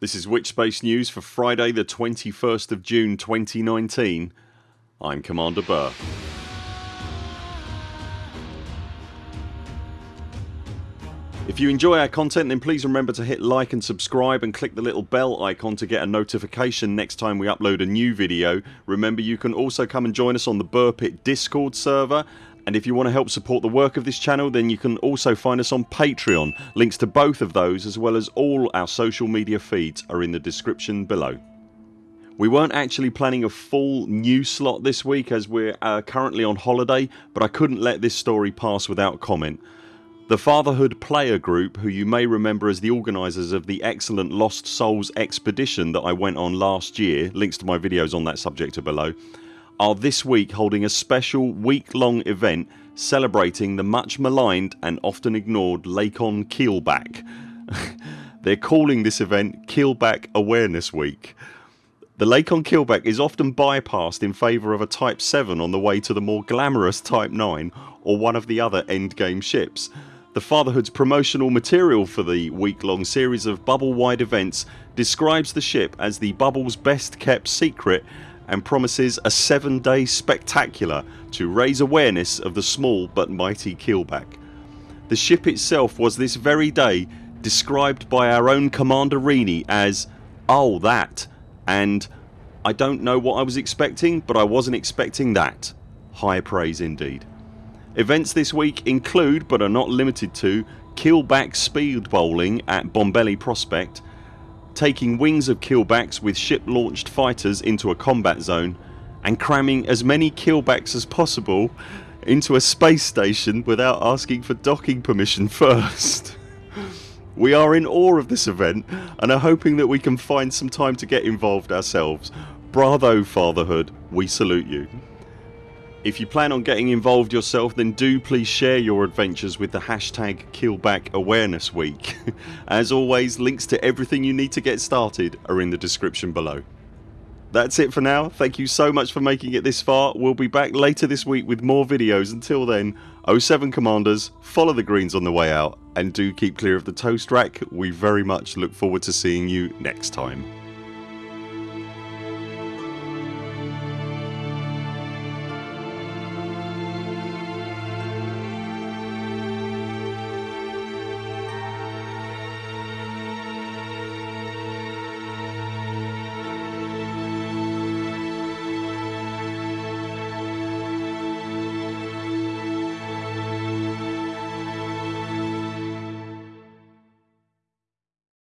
This is Witchspace News for Friday the 21st of June 2019. I'm Commander Burr. If you enjoy our content then please remember to hit like and subscribe and click the little bell icon to get a notification next time we upload a new video. Remember you can also come and join us on the Burr Pit discord server and if you want to help support the work of this channel then you can also find us on Patreon. Links to both of those as well as all our social media feeds are in the description below. We weren't actually planning a full new slot this week as we're uh, currently on holiday but I couldn't let this story pass without comment. The Fatherhood player group who you may remember as the organisers of the excellent Lost Souls expedition that I went on last year, links to my videos on that subject are below are this week holding a special week long event celebrating the much maligned and often ignored Lakon Keelback. They're calling this event Keelback Awareness Week. The Lakon Keelback is often bypassed in favour of a Type 7 on the way to the more glamorous Type 9 or one of the other endgame ships. The Fatherhood's promotional material for the week long series of bubble wide events describes the ship as the bubble's best kept secret and promises a 7 day spectacular to raise awareness of the small but mighty keelback. The ship itself was this very day described by our own Commander Rini as ...oh that and I don't know what I was expecting but I wasn't expecting that. High praise indeed. Events this week include but are not limited to keelback speed bowling at Bombelli Prospect taking wings of keelbacks with ship launched fighters into a combat zone and cramming as many keelbacks as possible into a space station without asking for docking permission first. We are in awe of this event and are hoping that we can find some time to get involved ourselves. Bravo fatherhood, we salute you. If you plan on getting involved yourself then do please share your adventures with the hashtag Keelback Awareness Week. As always links to everything you need to get started are in the description below. That's it for now. Thank you so much for making it this far. We'll be back later this week with more videos. Until then 07 CMDRs follow the greens on the way out and do keep clear of the toast rack. We very much look forward to seeing you next time.